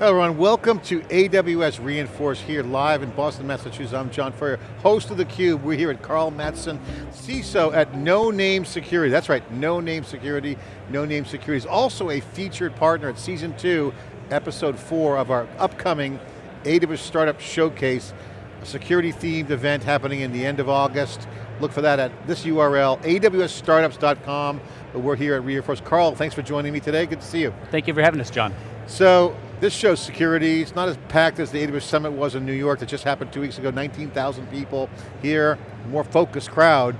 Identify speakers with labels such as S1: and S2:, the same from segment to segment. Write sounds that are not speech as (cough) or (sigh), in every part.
S1: Hello everyone, welcome to AWS re:Inforce here live in Boston, Massachusetts. I'm John Furrier, host of theCUBE. We're here at Carl Mattson, CISO at No Name Security. That's right, No Name Security. No Name Security is also a featured partner at season two, episode four of our upcoming AWS Startup Showcase, a security themed event happening in the end of August. Look for that at this URL, awsstartups.com. We're here at re:Inforce. Carl, thanks for joining me today, good to see you.
S2: Thank you for having us, John.
S1: So, this shows security. It's not as packed as the AWS Summit was in New York that just happened two weeks ago, 19,000 people. Here, more focused crowd,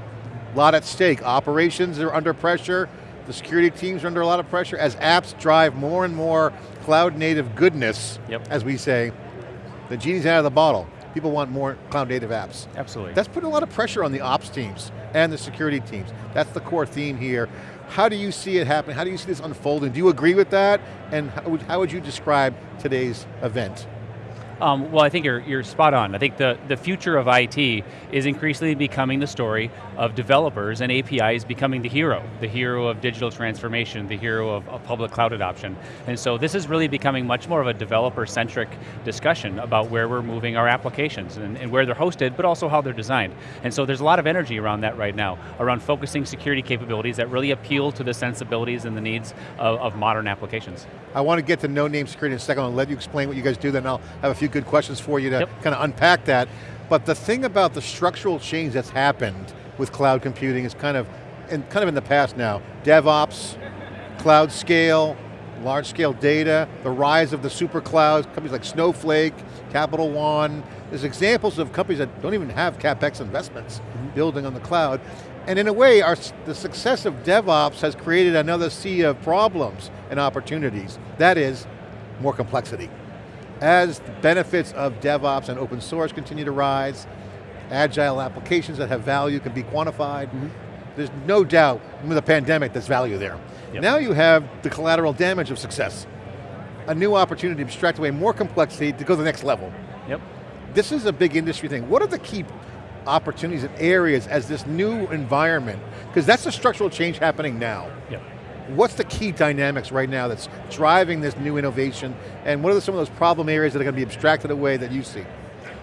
S1: a lot at stake. Operations are under pressure, the security teams are under a lot of pressure as apps drive more and more cloud native goodness,
S2: yep.
S1: as we say. The genie's out of the bottle. People want more cloud native apps.
S2: Absolutely.
S1: That's putting a lot of pressure on the ops teams and the security teams. That's the core theme here. How do you see it happening? How do you see this unfolding? Do you agree with that? And how would, how would you describe today's event?
S2: Um, well, I think you're, you're spot on. I think the, the future of IT is increasingly becoming the story of developers and APIs becoming the hero, the hero of digital transformation, the hero of, of public cloud adoption. And so this is really becoming much more of a developer-centric discussion about where we're moving our applications and, and where they're hosted, but also how they're designed. And so there's a lot of energy around that right now, around focusing security capabilities that really appeal to the sensibilities and the needs of, of modern applications.
S1: I want to get to no-name security in a second. I'll let you explain what you guys do, then I'll have a few good questions for you to yep. kind of unpack that. But the thing about the structural change that's happened with cloud computing is kind of, in, kind of in the past now. DevOps, cloud scale, large scale data, the rise of the super clouds, companies like Snowflake, Capital One. There's examples of companies that don't even have CapEx investments mm -hmm. building on the cloud. And in a way, our, the success of DevOps has created another sea of problems and opportunities. That is, more complexity. As the benefits of DevOps and open source continue to rise, agile applications that have value can be quantified, mm -hmm. there's no doubt, with the pandemic, there's value there. Yep. Now you have the collateral damage of success. A new opportunity to abstract away more complexity to go to the next level.
S2: Yep.
S1: This is a big industry thing. What are the key opportunities and areas as this new environment, because that's the structural change happening now.
S2: Yep.
S1: What's the key dynamics right now that's driving this new innovation, and what are some of those problem areas that are going to be abstracted away that you see?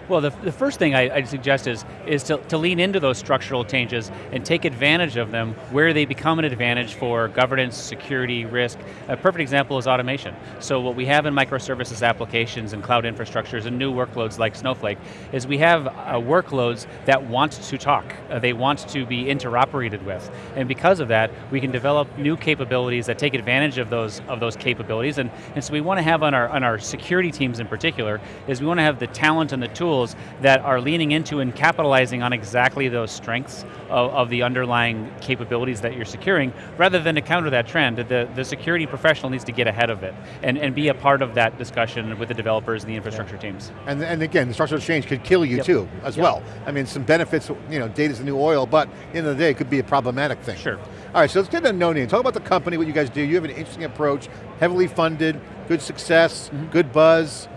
S2: Well, the, the first thing I, would suggest is, is to, to lean into those structural changes and take advantage of them where they become an advantage for governance, security, risk. A perfect example is automation. So what we have in microservices applications and cloud infrastructures and new workloads like Snowflake is we have uh, workloads that want to talk. Uh, they want to be interoperated with. And because of that, we can develop new capabilities that take advantage of those, of those capabilities. And, and so we want to have on our, on our security teams in particular, is we want to have the talent and the tools tools that are leaning into and capitalizing on exactly those strengths of, of, the underlying capabilities that you're securing, rather than to counter that trend. The, the security professional needs to get ahead of it and, and be a part of that discussion with the developers and the infrastructure yeah. teams.
S1: And, and again, the structural change could kill you yep. too, as yep. well. I mean, some benefits, you know, data's the new oil, but at the end of the day, it could be a problematic thing.
S2: Sure.
S1: All right, so let's get to no name. Talk about the company, what you guys do. You have an interesting approach, heavily funded, good success, mm -hmm. good buzz.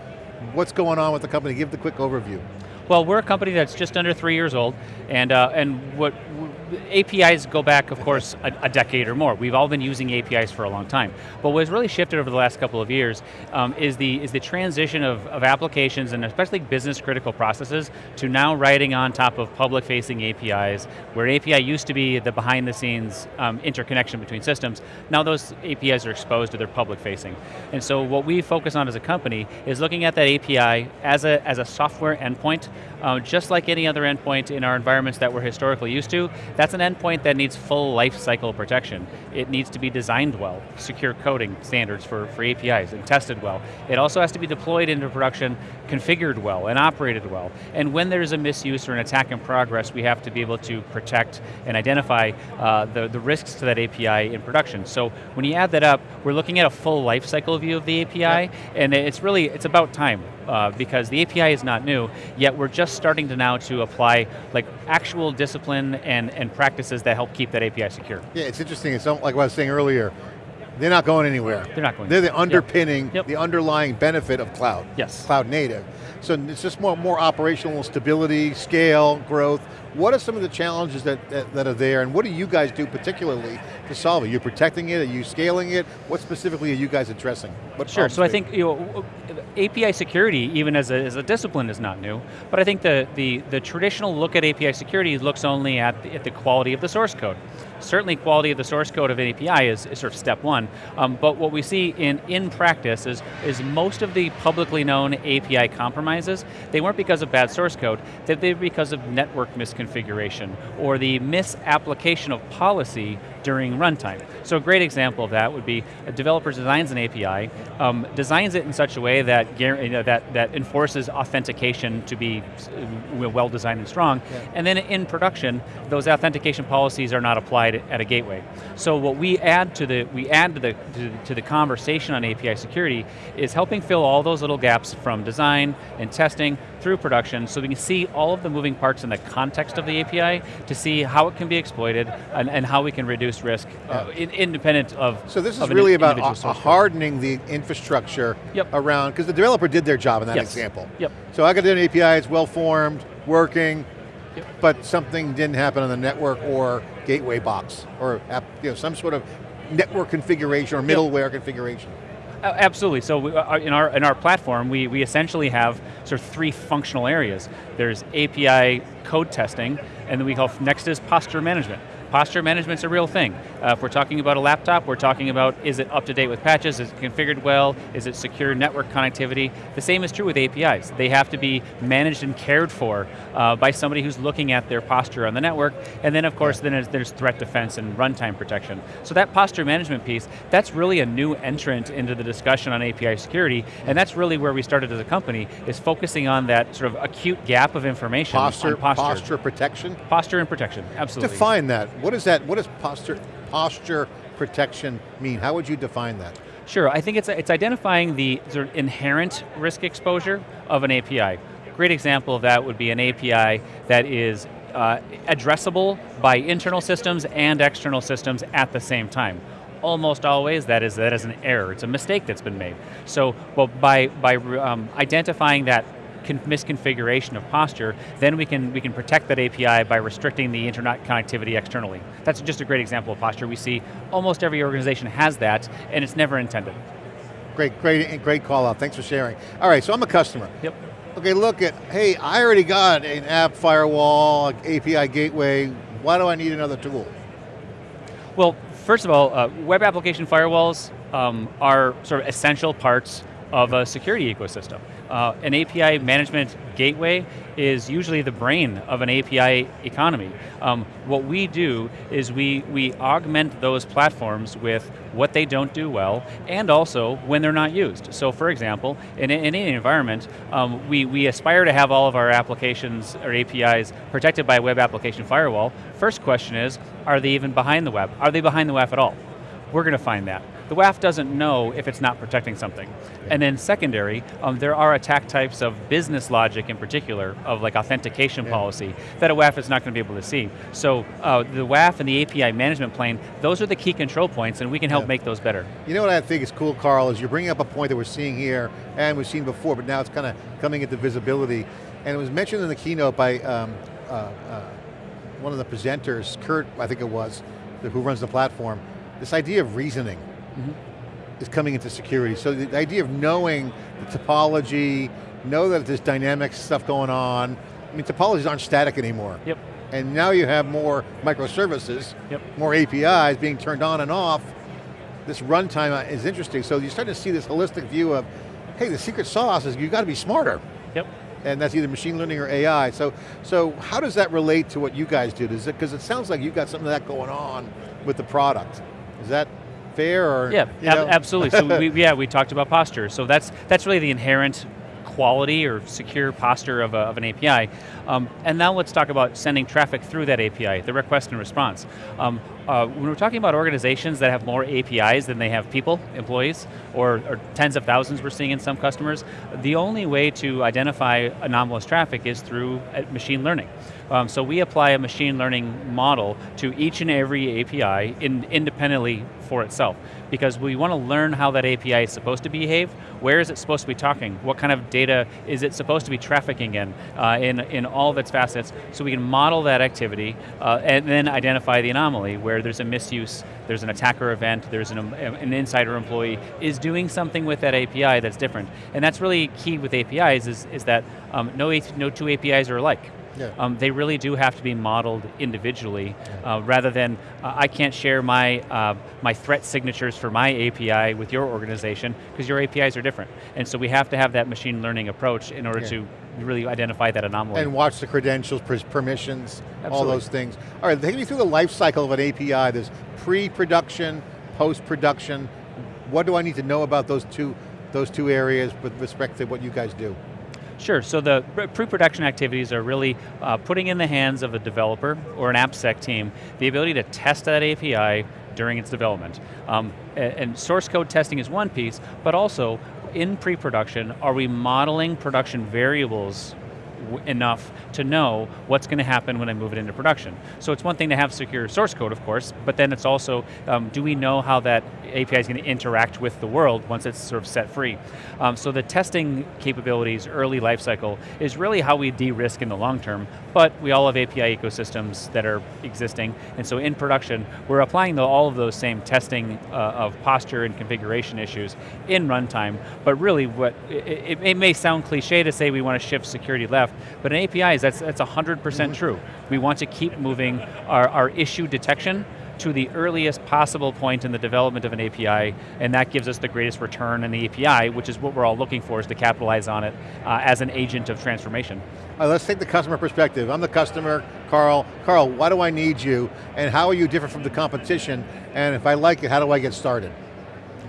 S1: What's going on with the company? Give the quick overview.
S2: Well, we're a company that's just under three years old, and uh, and what APIs go back, of course, a, a, decade or more. We've all been using APIs for a long time. But what's really shifted over the last couple of years um, is the is the transition of, of applications and especially business critical processes to now writing on top of public facing APIs, where API used to be the behind the scenes um, interconnection between systems. Now those APIs are exposed to their public facing. And so what we focus on as a company is looking at that API as a, as a software endpoint, uh, just like any other endpoint in our environments that we're historically used to. That's an endpoint that needs full lifecycle protection. It needs to be designed well, secure coding standards for, for APIs and tested well. It also has to be deployed into production, configured well and operated well. And when there's a misuse or an attack in progress, we have to be able to protect and identify uh, the, the risks to that API in production. So when you add that up, we're looking at a full lifecycle view of the API, yep. and it's really, it's about time. Uh, because the API is not new, yet we're just starting to now to apply like actual discipline and, and practices that help keep that API secure.
S1: Yeah, it's interesting, it's like what I was saying earlier, they're not going anywhere.
S2: They're not going
S1: They're
S2: the
S1: underpinning,
S2: yep. Yep.
S1: the underlying benefit of cloud.
S2: Yes.
S1: Cloud native. So it's just more, more operational stability, scale, growth. What are some of the challenges that, that, that, are there and what do you guys do particularly to solve it? You're protecting it, are you scaling it? What specifically are you guys addressing? What
S2: sure, so I think you know, API security, even as a, as a discipline, is not new, but I think the, the, the traditional look at API security looks only at the, at the quality of the source code. Certainly quality of the source code of an API is, is sort of step one, um, but what we see in, in practice is, is most of the publicly known API compromises, they weren't because of bad source code, they were because of network misconfiguration, or the misapplication of policy during runtime. So a great example of that would be a developer designs an API, um, designs it in such a way that, you know, that, that enforces authentication to be uh, well designed and strong, yeah. and then in production, those authentication policies are not applied at a gateway. So what we add to the we add to the to, to, the conversation on API security is helping fill all those little gaps from design and testing through production, so we can see all of the moving parts in the context of the API to see how it can be exploited and, and how we can reduce risk uh, in, independent of.
S1: So this is really about hardening the infrastructure
S2: yep.
S1: around because the developer did their job in that
S2: yes.
S1: example.
S2: Yep.
S1: So I got an API, it's well formed, working but something didn't happen on the network or gateway box, or you know, some sort of network configuration or middleware yep. configuration.
S2: Uh, absolutely, so we, uh, in, our, in our platform, we, we essentially have sort of three functional areas. There's API code testing, and then we call next is posture management. Posture management's a real thing. Uh, if we're talking about a laptop, we're talking about is it up to date with patches, is it configured well, is it secure network connectivity? The same is true with APIs. They have to be managed and cared for uh, by somebody who's looking at their posture on the network, and then of course yeah. then there's, threat defense and runtime protection. So that posture management piece, that's really a new entrant into the discussion on API security, and that's really where we started as a company, is focusing on that sort of acute gap of information
S1: posture,
S2: posture.
S1: Posture protection?
S2: Posture and protection, absolutely.
S1: Define that. What is that, what does posture, posture protection mean? How would you define that?
S2: Sure, I think it's, it's identifying the sort of inherent risk exposure of an API. Great example of that would be an API that is uh, addressable by internal systems and external systems at the same time almost always that is that is an error. It's a mistake that's been made. So, well, by by um, identifying that misconfiguration of posture, then we can, we can protect that API by restricting the internet connectivity externally. That's just a great example of posture. We see almost every organization has that, and it's never intended.
S1: Great, great, great call out, thanks for sharing. All right, so I'm a customer.
S2: Yep.
S1: Okay, look at, hey, I already got an app firewall, API gateway, why do I need another tool?
S2: Well, first of all, uh, web application firewalls um, are sort of essential parts of a security ecosystem. Uh, an API management gateway is usually the brain of an API economy. Um, what we do is we, we augment those platforms with what they don't do well, and also when they're not used. So for example, in, in any environment, um, we, we aspire to have all of our applications or APIs protected by a web application firewall. First question is, are they even behind the web? Are they behind the WAF at all? We're going to find that the WAF doesn't know if it's not protecting something. And then secondary, um, there are attack types of business logic in particular, of like authentication yeah. policy, that a WAF is not going to be able to see. So uh, the WAF and the API management plane, those are the key control points and we can help yeah. make those better.
S1: You know what I think is cool, Carl, is you're bringing up a point that we're seeing here, and we've seen before, but now it's kind of coming into visibility. And it was mentioned in the keynote by um, uh, uh, one of the presenters, Kurt, I think it was, who runs the platform, this idea of reasoning mm -hmm. is coming into security. So the idea of knowing the topology, know that there's dynamic stuff going on. I mean, topologies aren't static anymore.
S2: Yep.
S1: And now you have more microservices,
S2: yep.
S1: more APIs being turned on and off. This runtime is interesting. So you start to see this holistic view of, hey, the secret sauce is you've got to be smarter.
S2: Yep.
S1: And that's either machine learning or AI. So, so how does that relate to what you guys do? Because it, it sounds like you've got something of that going on with the product. Is that fair or?
S2: Yeah, ab absolutely. so (laughs) we, yeah, we talked about posture. So that's, that's really the inherent quality or secure posture of, a, of an API. Um, and now let's talk about sending traffic through that API, the request and response. Um, uh, when we're talking about organizations that have more APIs than they have people, employees, or, or, tens of thousands we're seeing in some customers, the only way to identify anomalous traffic is through uh, machine learning. Um, so we apply a machine learning model to each and every API in, independently for itself. Because we want to learn how that API is supposed to behave, where is it supposed to be talking, what kind of data is it supposed to be trafficking in, uh, in, in all of its facets, so we can model that activity uh, and then identify the anomaly where there's a misuse, there's an attacker event, there's an, an insider employee is doing something with that API that's different. And that's really key with APIs is, is that um, no, no two APIs are alike. Yeah. Um, they really do have to be modeled individually, uh, rather than uh, I can't share my uh, my threat signatures for my API with your organization because your APIs are different, and so we have to have that machine learning approach in order yeah. to really identify that anomaly.
S1: And watch the credentials, permissions, Absolutely. all those things. All right, take me through the life cycle of an API. There's pre-production, post-production. What do I need to know about those two those two areas with respect to what you guys do?
S2: Sure, so the pre-production activities are really uh, putting in the hands of a developer or an AppSec team the ability to test that API during its development. Um, and source code testing is one piece, but also in pre-production, are we modeling production variables enough to know what's going to happen when I move it into production. So it's one thing to have secure source code, of course, but then it's also, um, do we know how that API is going to interact with the world once it's sort of set free? Um, so the testing capabilities, early lifecycle, is really how we de-risk in the long term, but we all have API ecosystems that are existing, and so in production, we're applying the, all of those same testing uh, of posture and configuration issues in runtime, but really what, it, it may sound cliche to say we want to shift security left, but in APIs, that's, that's 100% mm-hmm. true. We want to keep moving our, our issue detection to the earliest possible point in the development of an API, and that gives us the greatest return in the API, which is what we're all looking for, is to capitalize on it uh, as an agent of transformation.
S1: Right, let's take the customer perspective. I'm the customer, Carl. Carl, why do I need you, and how are you different from the competition, and if I like it, how do I get started?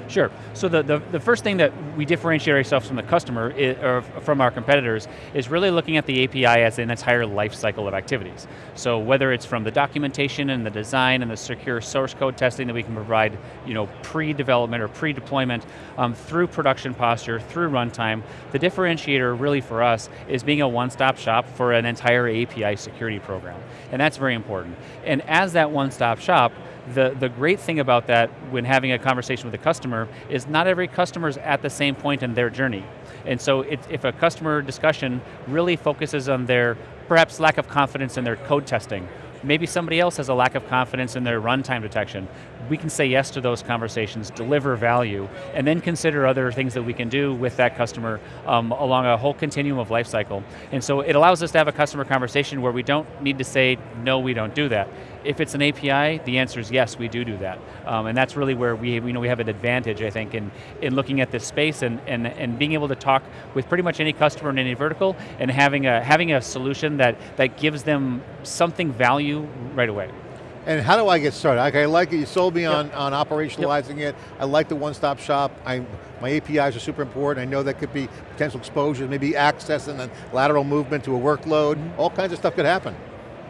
S2: Sure, so the, the, the, first thing that we differentiate ourselves from the customer, is, or from our competitors, is really looking at the API as an entire life cycle of activities. So whether it's from the documentation and the design and the secure source code testing that we can provide you know, pre-development or pre-deployment, um, through production posture, through runtime, the differentiator really for us is being a one-stop shop for an entire API security program. And that's very important. And as that one-stop shop, the, the great thing about that when having a conversation with a customer is not every customer is at the same point in their journey. And so it, if a customer discussion really focuses on their perhaps lack of confidence in their code testing, maybe somebody else has a lack of confidence in their runtime detection, we can say yes to those conversations, deliver value, and then consider other things that we can do with that customer um, along a whole continuum of life cycle. And so it allows us to have a customer conversation where we don't need to say, no, we don't do that. If it's an API, the answer is yes, we do do that. Um, and that's really where we, we know we have an advantage, I think, in, in looking at this space and, and, and being able to talk with pretty much any customer in any vertical and having a, having a solution that, that gives them something value right away.
S1: And how do I get started? Okay, I like it, you sold me yep. on, on operationalizing yep. it. I like the one-stop shop. I, my APIs are super important. I know that could be potential exposures, maybe access and then lateral movement to a workload. Mm-hmm. All kinds of stuff could happen.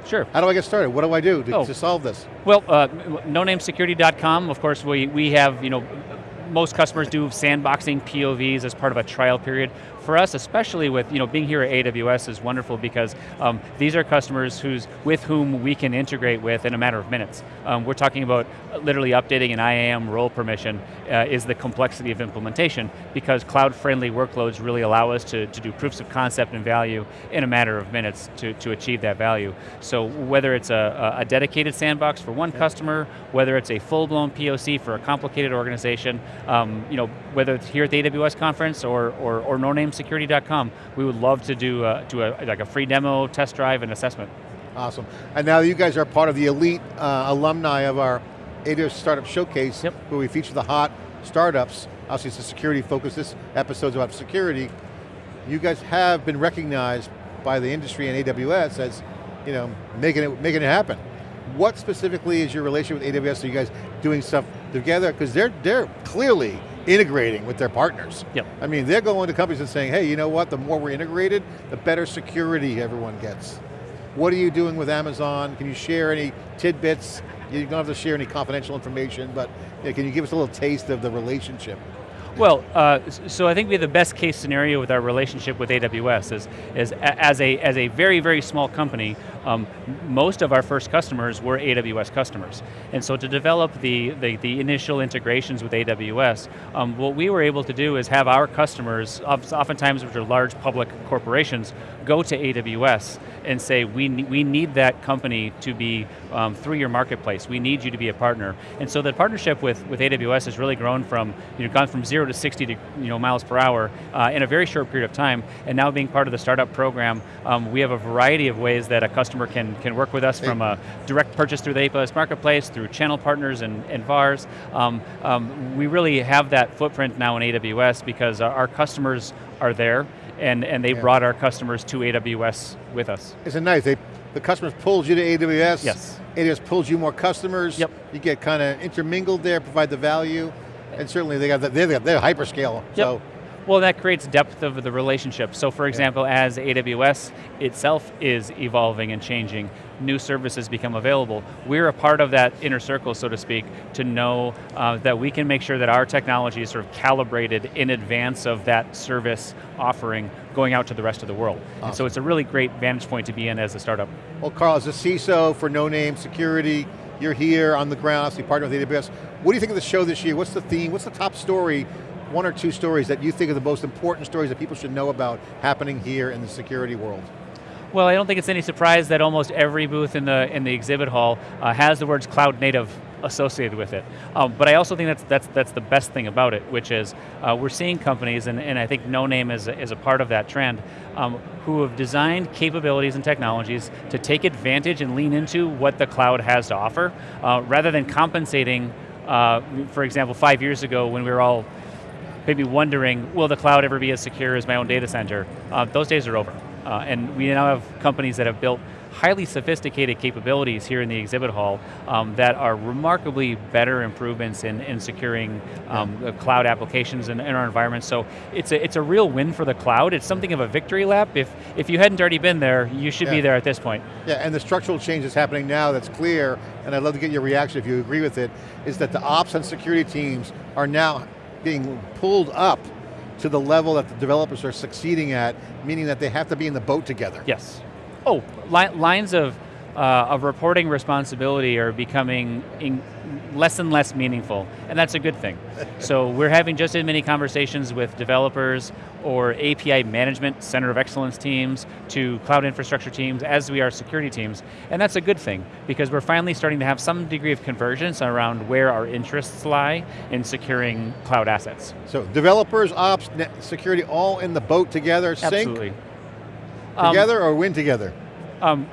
S2: Sure.
S1: How do I get started? What do I do to, oh. to solve this?
S2: Well, uh, nonamesecurity.com, of course, we, we have, you know, most customers do sandboxing POVs as part of a trial period for us, especially with you know being here at AWS is wonderful because um, these are customers who's with whom we can integrate with in a matter of minutes. Um, we're talking about literally updating an IAM role permission uh, is the complexity of implementation because cloud-friendly workloads really allow us to, to do proofs of concept and value in a matter of minutes to, to achieve that value. So whether it's a, a dedicated sandbox for one customer, whether it's a full-blown POC for a complicated organization, um, you know, whether it's here at the AWS conference or, or, or no name security.com. We would love to do, a, do a, like a free demo, test drive, and assessment.
S1: Awesome. And now you guys are part of the elite uh, alumni of our AWS Startup Showcase, yep. where we feature the hot startups. Obviously it's a security focus, this episode's about security. You guys have been recognized by the industry and AWS as you know, making it, making it happen. What specifically is your relationship with AWS? Are you guys doing stuff together? Because they're, they're clearly integrating with their partners.
S2: Yep.
S1: I mean, they're going to companies and saying, hey, you know what, the more we're integrated, the better security everyone gets. What are you doing with Amazon? Can you share any tidbits? You don't have to share any confidential information, but you know, can you give us a little taste of the relationship?
S2: Well, uh, so I think we have the best case scenario with our relationship with AWS is, is as, a, as a very, very small company, um, most of our first customers were AWS customers. And so to develop the, the, the initial integrations with AWS, um, what we were able to do is have our customers, oftentimes which are large public corporations, go to AWS and say, we, we need that company to be um, through your marketplace. We need you to be a partner. And so the partnership with, with AWS has really grown from, you know, gone from zero to 60 to, you know, miles per hour uh, in a very short period of time, and now being part of the startup program, um, we have a variety of ways that a customer can, can work with us from a direct purchase through the AWS Marketplace, through channel partners and, and VARs. Um, um, we really have that footprint now in AWS because our, our customers are there, and, and they yeah. brought our customers to AWS with us.
S1: Isn't nice? They, the customers pulled you to AWS.
S2: Yes.
S1: AWS pulls you more customers.
S2: Yep.
S1: You get kind of intermingled there, provide the value, and certainly they got the, they're, they're hyperscale. Yep. So.
S2: Well, that creates depth of the relationship. So for example, yeah. as AWS itself is evolving and changing, new services become available. We're a part of that inner circle, so to speak, to know uh, that we can make sure that our technology is sort of calibrated in advance of that service offering going out to the rest of the world. Awesome. so it's a really great vantage point to be in as a startup.
S1: Well, Carl, as a CISO for No Name Security, you're here on the ground, obviously partner with AWS. What do you think of the show this year? What's the theme? What's the top story one or two stories that you think are the most important stories that people should know about happening here in the security world?
S2: Well, I don't think it's any surprise that almost every booth in the in the exhibit hall uh, has the words cloud native associated with it. Um, but I also think that's that's that's the best thing about it, which is uh, we're seeing companies, and, and I think No Name is, is a part of that trend, um, who have designed capabilities and technologies to take advantage and lean into what the cloud has to offer, uh, rather than compensating, uh, for example, five years ago when we were all maybe wondering, will the cloud ever be as secure as my own data center? Uh, those days are over. Uh, and we now have companies that have built highly sophisticated capabilities here in the exhibit hall um, that are remarkably better improvements in, in securing um, yeah. cloud applications in, in, our environment. So it's a, it's a real win for the cloud. It's something of a victory lap. If, if you hadn't already been there, you should yeah. be there at this point.
S1: Yeah, and the structural change that's happening now that's clear, and I'd love to get your reaction if you agree with it, is that the ops and security teams are now being pulled up to the level that the developers are succeeding at, meaning that they have to be in the boat together.
S2: Yes. Oh, li lines of, uh, of reporting responsibility are becoming less and less meaningful, and that's a good thing. (laughs) so we're having just as many conversations with developers or API management, center of excellence teams, to cloud infrastructure teams, as we are security teams, and that's a good thing, because we're finally starting to have some degree of convergence around where our interests lie in securing cloud assets.
S1: So developers, ops, security, all in the boat together,
S2: Absolutely.
S1: sync? Together um, or win together?
S2: Um,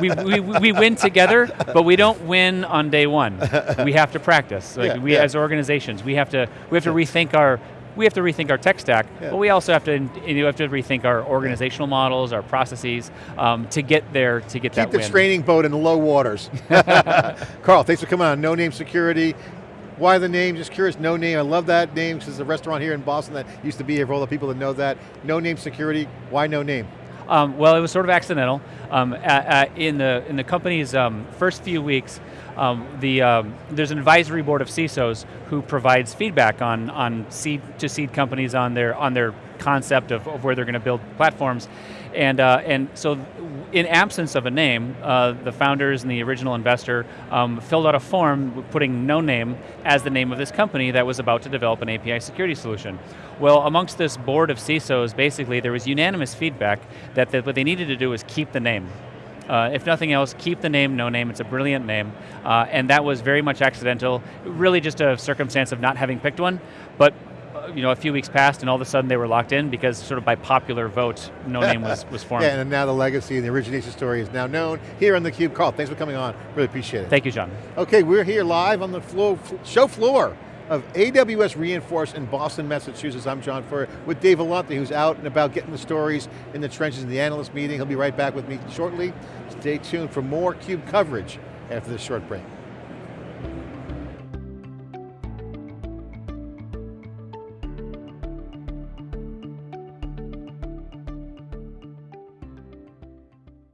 S2: we, we, we win together, but we don't win on day one. We have to practice. Like yeah, we, yeah. as organizations, we have to we have to rethink our we have to rethink our tech stack, yeah. but we also have to you have to rethink our organizational models, our processes, um, to get there, to get
S1: Keep
S2: that
S1: the
S2: win.
S1: training boat in the low waters. (laughs) (laughs) Carl, thanks for coming on. No Name Security. Why the name? Just curious, No Name. I love that name because there's a restaurant here in Boston that used to be here for all the people that know that. No Name Security. Why No Name?
S2: Um, well, it was sort of accidental. Um, at, at, in the in the company's um, first few weeks, um, the um, there's an advisory board of CISOs who provides feedback on on seed to seed companies on their on their concept of, of where they're going to build platforms, and uh, and so in absence of a name, uh, the founders and the original investor um, filled out a form putting no name as the name of this company that was about to develop an API security solution. Well, amongst this board of CISOs, basically there was unanimous feedback that what they needed to do was keep the name. Uh, if nothing else, keep the name No Name, it's a brilliant name. Uh, and that was very much accidental, really just a circumstance of not having picked one, but you know, a few weeks passed and all of a sudden they were locked in because sort of by popular vote, no (laughs) name was, was formed.
S1: Yeah, and now the legacy and the origination story is now known here on theCUBE. Carl, thanks for coming on, really appreciate it.
S2: Thank you, John.
S1: Okay, we're here live on the floor, show floor of AWS re:Inforce in Boston, Massachusetts. I'm John Furrier with Dave Vellante, who's out and about getting the stories in the trenches in the analyst meeting. He'll be right back with me shortly. Stay tuned for more CUBE coverage after this short break.